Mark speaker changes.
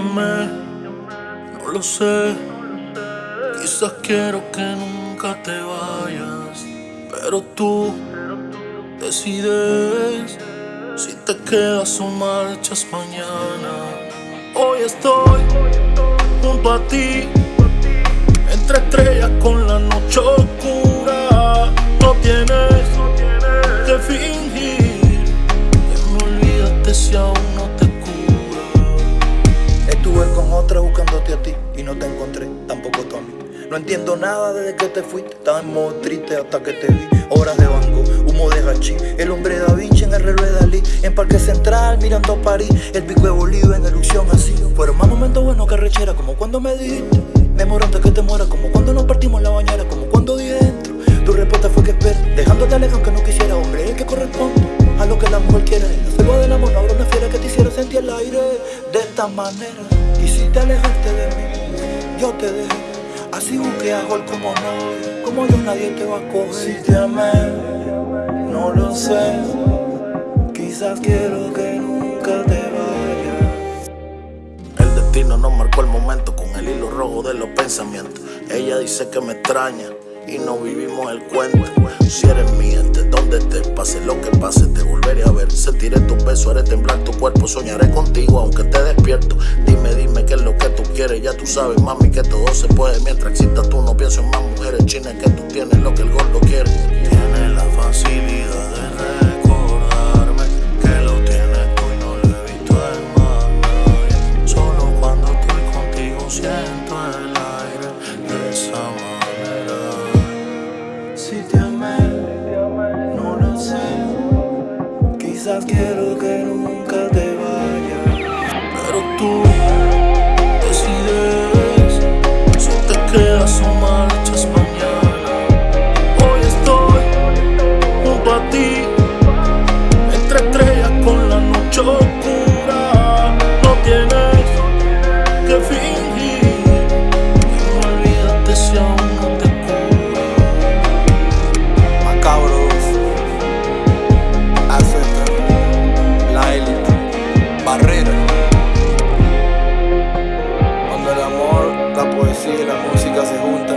Speaker 1: no lo sé. Quizás quiero que nunca te vayas, pero tú decides si te quedas o marchas mañana. Hoy estoy junto a ti, entre estrellas con la noche oscura. No
Speaker 2: entiendo nada desde que te fuiste, estaba en modo triste hasta que te vi. Horas de banco, humo de hachí, el hombre Da Vinci en el reloj de Dalí, en Parque Central mirando París, el pico de Bolívar en erupción así. Fueron más momentos buenos que rechera, como cuando me dijiste, me muero antes que te muera, como cuando nos partimos en la bañera, como cuando dije dentro. Tu respuesta fue que espera, dejándote lejos que no quisiera, hombre, el que corresponde a lo que la mujer quiere. La selva del amor no una fiera que te hiciera sentir el aire de esta manera. Quisiste alejarte de mí, yo te dejé. Así busqué a gol como no, como yo nadie te va a coger.
Speaker 1: Si te amé, no lo sé. Quizás quiero que nunca te vayas. El destino nos marcó el momento con el hilo rojo de los pensamientos. Ella dice que me extraña y no vivimos el cuento. Si eres mía, donde te pase lo que pase, te volveré a ver. Sentiré tu beso, haré temblar tu cuerpo, soñaré contigo aunque te despierto. Dime, dime qué es lo que tú quieres, ya tú sabes, mami, que todo se puede. Mientras exista tú, no pienso en más mujeres chinas que tú tienes lo que el gordo quiere.
Speaker 2: Quizás quiero que nunca te vayas.
Speaker 1: Pero tú decides si te quedas o más. sigue la música, se junta.